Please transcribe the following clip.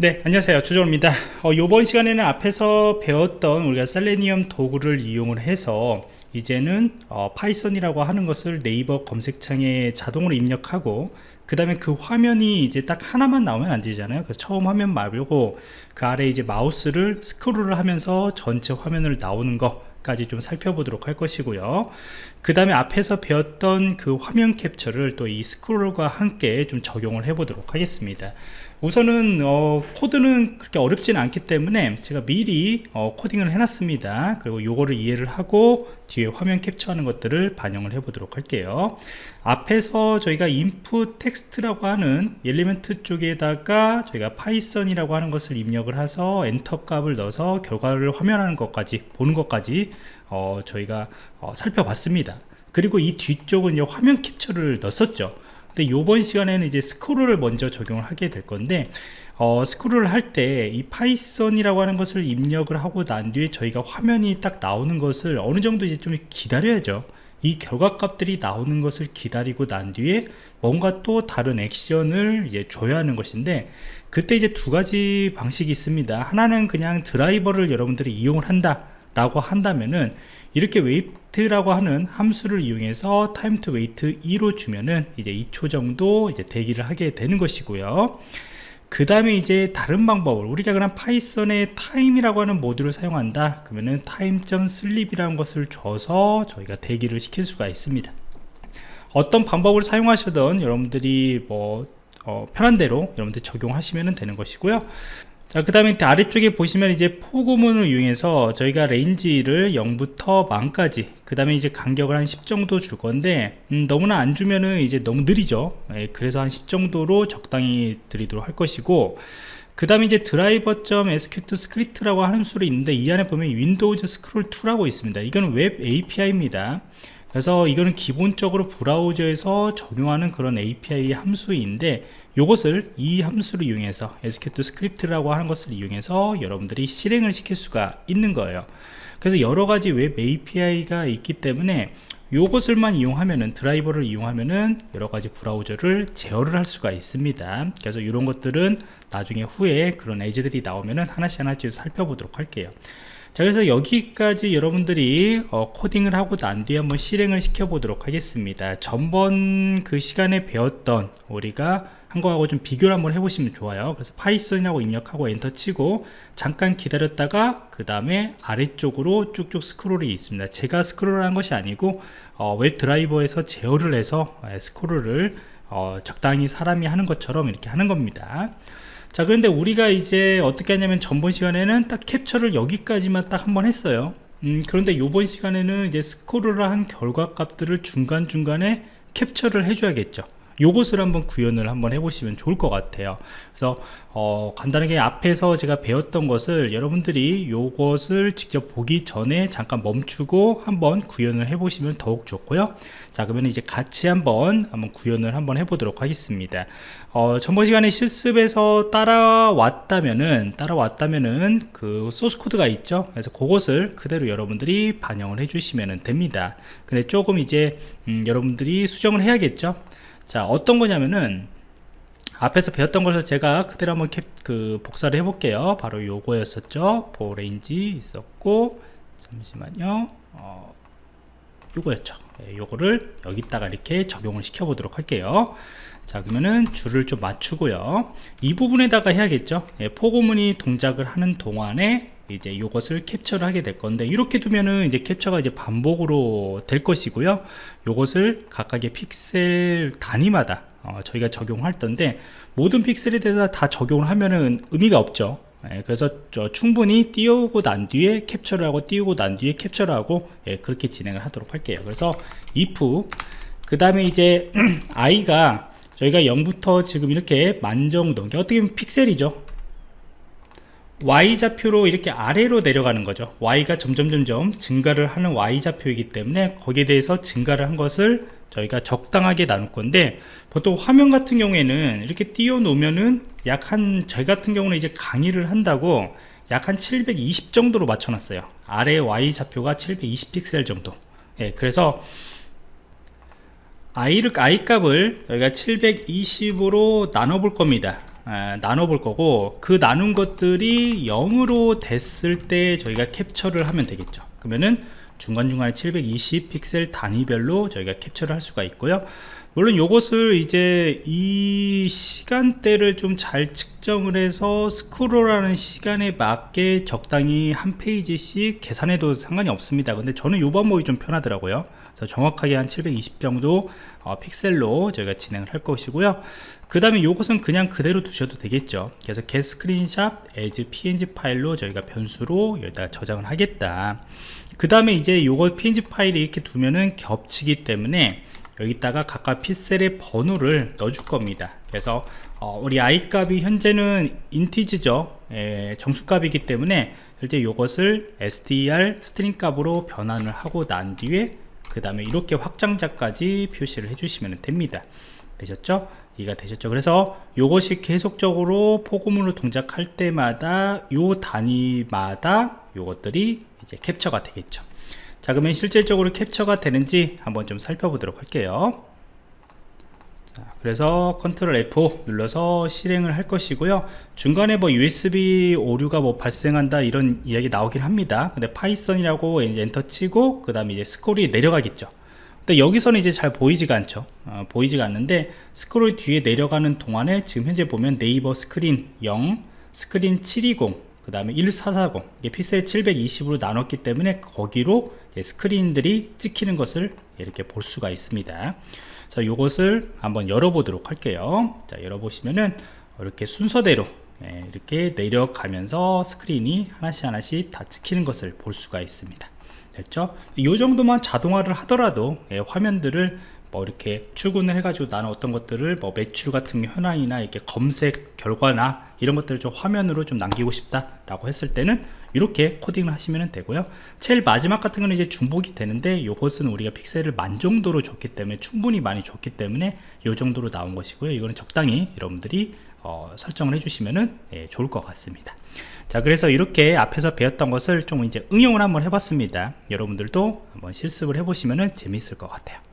네 안녕하세요. 조정입니다. 어, 이번 시간에는 앞에서 배웠던 우리가 Selenium 도구를 이용을 해서 이제는 어, 파이썬이라고 하는 것을 네이버 검색창에 자동으로 입력하고 그 다음에 그 화면이 이제 딱 하나만 나오면 안 되잖아요. 그래서 처음 화면 말고 그 아래 이제 마우스를 스크롤을 하면서 전체 화면을 나오는 것 까지 좀 살펴보도록 할 것이고요. 그 다음에 앞에서 배웠던 그 화면 캡처를 또 이 스크롤과 함께 좀 적용을 해 보도록 하겠습니다 우선은 어, 코드는 그렇게 어렵지는 않기 때문에 제가 미리 어, 코딩을 해놨습니다. 그리고 요거를 이해를 하고 뒤에 화면 캡처하는 것들을 반영을 해 보도록 할게요. 앞에서 저희가 input 텍스트라고 하는 element 쪽에다가 저희가 파이썬이라고 하는 것을 입력을 해서 엔터 값을 넣어서 결과를 화면하는 것까지 보는 것까지 어, 저희가 어, 살펴봤습니다. 그리고 이 뒤쪽은 화면 캡처를 넣었죠 근데 이번 시간에는 이제 스크롤을 먼저 적용을 하게 될 건데 어, 스크롤을 할 때 이 파이썬이라고 하는 것을 입력을 하고 난 뒤에 저희가 화면이 딱 나오는 것을 어느 정도 이제 좀 기다려야죠. 이 결과값들이 나오는 것을 기다리고 난 뒤에 뭔가 또 다른 액션을 이제 줘야 하는 것인데 그때 이제 두 가지 방식이 있습니다. 하나는 그냥 드라이버를 여러분들이 이용을 한다 라고 한다면은 이렇게 wait라고 하는 함수를 이용해서 time to wait 2로 주면은 이제 2초 정도 이제 대기를 하게 되는 것이고요. 그 다음에 이제 다른 방법을 우리가 그냥 파이썬의 time이라고 하는 모듈을 사용한다. 그러면은 time.sleep이라는 것을 줘서 저희가 대기를 시킬 수가 있습니다. 어떤 방법을 사용하셔도 여러분들이 뭐 어, 편한 대로 여러분들 적용하시면 되는 것이고요 자, 그 다음에 아래쪽에 보시면 이제 for 구문을 이용해서 저희가 range를 0부터 만까지, 그 다음에 이제 간격을 한 10 정도 줄 건데, 음, 너무나 안 주면은 이제 너무 느리죠. 예, 그래서 한 10 정도로 적당히 드리도록 할 것이고, 그 다음에 이제 driver.execute script라고 하는 함수를 있는데, 이 안에 보면 windows scroll to라고 있습니다. 이거는 웹 API입니다. 그래서 이거는 기본적으로 브라우저에서 적용하는 그런 API 함수인데 이것을 이 함수를 이용해서 execute script라고 하는 것을 이용해서 여러분들이 실행을 시킬 수가 있는 거예요. 그래서 여러가지 웹 API가 있기 때문에 이것을만 이용하면은 드라이버를 이용하면은 여러가지 브라우저를 제어를 할 수가 있습니다. 그래서 이런 것들은 나중에 후에 그런 예제들이 나오면은 하나씩 하나씩 살펴보도록 할게요 자 그래서 여기까지 여러분들이 어, 코딩을 하고 난 뒤에 한번 실행을 시켜 보도록 하겠습니다. 전번 그 시간에 배웠던 우리가 한 거하고 좀 비교를 한번 해보시면 좋아요. 그래서 파이썬이라고 입력하고 엔터 치고 잠깐 기다렸다가 그 다음에 아래쪽으로 쭉쭉 스크롤이 있습니다. 제가 스크롤을 한 것이 아니고 어, 웹 드라이버에서 제어를 해서 예, 스크롤을 어, 적당히 사람이 하는 것처럼 이렇게 하는 겁니다 자 그런데 우리가 이제 어떻게 하냐면 전번 시간에는 딱 캡처를 여기까지만 딱 한 번 했어요. 음, 그런데 이번 시간에는 이제 스크롤을 한 결과 값들을 중간중간에 캡처를 해줘야겠죠 요것을 한번 구현을 한번 해보시면 좋을 것 같아요. 그래서 어, 간단하게 앞에서 제가 배웠던 것을 여러분들이 요것을 직접 보기 전에 잠깐 멈추고 한번 구현을 해보시면 더욱 좋고요. 자 그러면 이제 같이 한번 한번 구현을 한번 해보도록 하겠습니다. 어, 전번 시간에 실습에서 따라왔다면은 따라왔다면은 그 소스 코드가 있죠? 그래서 그것을 그대로 여러분들이 반영을 해주시면 됩니다. 근데 조금 이제 음, 여러분들이 수정을 해야겠죠 자 어떤 거냐면은 앞에서 배웠던 것을 제가 그대로 한번 캡, 그 복사를 해 볼게요. 바로 요거였었죠? 보레인지 있었고 잠시만요. 어, 요거였죠. 네, 요거를 여기다가 이렇게 적용을 시켜 보도록 할게요. 자 그러면은 줄을 좀 맞추고요. 이 부분에다가 해야겠죠? 예, 포고문이 동작을 하는 동안에 이제 이것을 캡처를 하게 될 건데 이렇게 두면은 이제 캡처가 이제 반복으로 될 것이고요. 이것을 각각의 픽셀 단위마다 어, 저희가 적용할 텐데 모든 픽셀에 대해서 다 적용을 하면은 의미가 없죠. 예, 그래서 충분히 띄우고 난 뒤에 캡처를 하고 띄우고 난 뒤에 캡처를 하고 예, 그렇게 진행을 하도록 할게요. 그래서 if 그 다음에 이제 i가 저희가 0부터 지금 이렇게 만 정도 어떻게 보면 픽셀이죠 Y좌표로 이렇게 아래로 내려가는 거죠. Y가 점점점점 증가를 하는 Y좌표이기 때문에 거기에 대해서 증가를 한 것을 저희가 적당하게 나눌 건데 보통 화면 같은 경우에는 이렇게 띄워 놓으면은 약 한 저희 같은 경우는 이제 강의를 한다고 약 한 720 정도로 맞춰 놨어요. 아래 Y좌표가 720 픽셀 정도. 예, 그래서 I를, I 값을 저희가 720으로 나눠 볼 겁니다. 아, 나눠 볼 거고 그 나눈 것들이 0으로 됐을 때 저희가 캡처를 하면 되겠죠. 그러면은 중간중간에 720 픽셀 단위별로 저희가 캡처를 할 수가 있고요. 물론 이것을 이제 이 시간대를 좀 잘 측정을 해서 스크롤하는 시간에 맞게 적당히 한 페이지씩 계산해도 상관이 없습니다. 근데 저는 이 방법이 좀 편하더라고요. 그래서 정확하게 한 720 정도 어, 픽셀로 저희가 진행을 할 것이고요. 그 다음에 이것은 그냥 그대로 두셔도 되겠죠. 그래서 get 스크린샵 as png 파일로 저희가 변수로 여기다 저장을 하겠다. 그 다음에 이제 요거 png 파일이 이렇게 두면은 겹치기 때문에 여기다가 각각 픽셀의 번호를 넣어줄 겁니다 그래서 어, 우리 i 값이 현재는 인티지죠 예, 정수값이기 때문에 실제 이것을 str string 값으로 변환을 하고 난 뒤에 그 다음에 이렇게 확장자까지 표시를 해주시면 됩니다 되셨죠? 이해가 되셨죠? 그래서 이것이 계속적으로 for 구문으로 동작할 때마다 요 단위마다 요것들이 이제 캡처가 되겠죠 자 그러면 실질적으로 캡처가 되는지 한번 좀 살펴보도록 할게요. 자, 그래서 control F 눌러서 실행을 할 것이고요. 중간에 뭐 USB 오류가 뭐 발생한다 이런 이야기 나오긴 합니다. 근데 파이썬이라고 엔터 치고 그 다음에 이제 스크롤이 내려가겠죠. 근데 여기서는 이제 잘 보이지가 않죠. 어, 보이지가 않는데 스크롤 뒤에 내려가는 동안에 지금 현재 보면 네이버 스크린 0 스크린 720 그 다음에 1440 이게 픽셀 720으로 나눴기 때문에 거기로 스크린들이 찍히는 것을 이렇게 볼 수가 있습니다. 자 이것을 한번 열어보도록 할게요. 자 열어보시면은 이렇게 순서대로 예, 이렇게 내려가면서 스크린이 하나씩 하나씩 다 찍히는 것을 볼 수가 있습니다. 됐죠? 이 정도만 자동화를 하더라도 예, 화면들을 뭐 이렇게 출근을 해가지고 나는 어떤 것들을 뭐 매출 같은 현황이나 이렇게 검색 결과나 이런 것들을 좀 화면으로 좀 남기고 싶다 라고 했을 때는 이렇게 코딩을 하시면 되고요. 제일 마지막 같은 거는 이제 중복이 되는데 이것은 우리가 픽셀을 만 정도로 줬기 때문에 충분히 많이 줬기 때문에 이 정도로 나온 것이고요. 이거는 적당히 여러분들이 어, 설정을 해주시면 예, 좋을 것 같습니다. 자 그래서 이렇게 앞에서 배웠던 것을 좀 이제 응용을 한번 해봤습니다. 여러분들도 한번 실습을 해보시면 재미있을 것 같아요